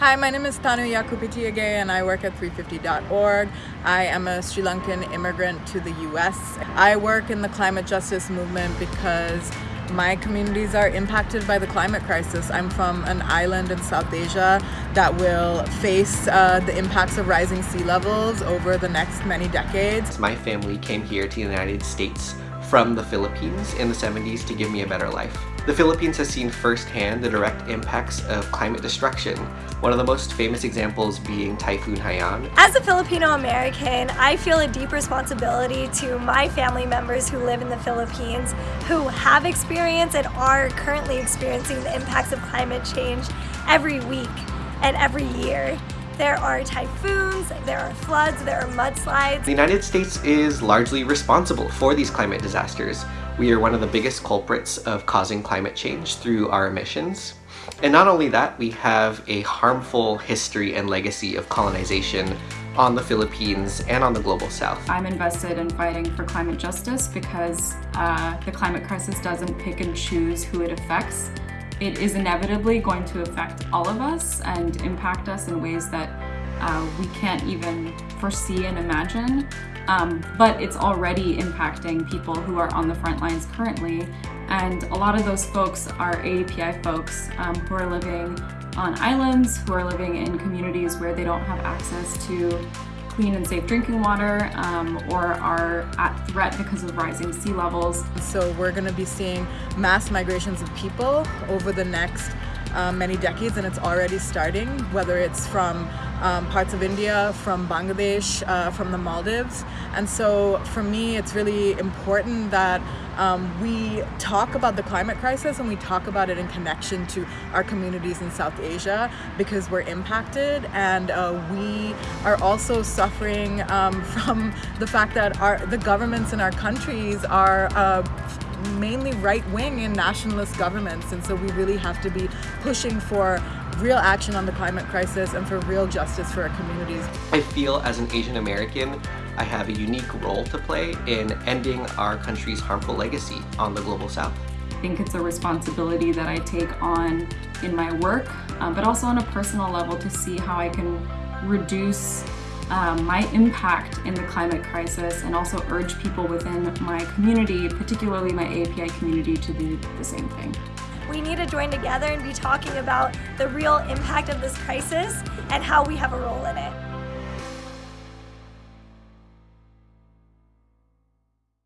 Hi, my name is Thanu Yakupitiyage and I work at 350.org. I am a Sri Lankan immigrant to the US. I work in the climate justice movement because my communities are impacted by the climate crisis. I'm from an island in South Asia that will face uh, the impacts of rising sea levels over the next many decades. My family came here to the United States from the Philippines in the 70s to give me a better life. The Philippines has seen firsthand the direct impacts of climate destruction, one of the most famous examples being Typhoon Haiyan. As a Filipino American, I feel a deep responsibility to my family members who live in the Philippines who have experienced and are currently experiencing the impacts of climate change every week and every year. There are typhoons, there are floods, there are mudslides. The United States is largely responsible for these climate disasters. We are one of the biggest culprits of causing climate change through our emissions. And not only that, we have a harmful history and legacy of colonization on the Philippines and on the global south. I'm invested in fighting for climate justice because uh, the climate crisis doesn't pick and choose who it affects it is inevitably going to affect all of us and impact us in ways that uh, we can't even foresee and imagine. Um, but it's already impacting people who are on the front lines currently. And a lot of those folks are AAPI folks um, who are living on islands, who are living in communities where they don't have access to clean and safe drinking water um, or are at threat because of rising sea levels. So we're going to be seeing mass migrations of people over the next um, many decades and it's already starting, whether it's from um, parts of India, from Bangladesh, uh, from the Maldives. And so for me, it's really important that um, we talk about the climate crisis and we talk about it in connection to our communities in South Asia because we're impacted and uh, we are also suffering um, from the fact that our the governments in our countries are uh, mainly right-wing and nationalist governments and so we really have to be pushing for real action on the climate crisis and for real justice for our communities. I feel as an Asian American I have a unique role to play in ending our country's harmful legacy on the Global South. I think it's a responsibility that I take on in my work, um, but also on a personal level to see how I can reduce um, my impact in the climate crisis and also urge people within my community, particularly my AAPI community, to do the same thing. We need to join together and be talking about the real impact of this crisis and how we have a role in it.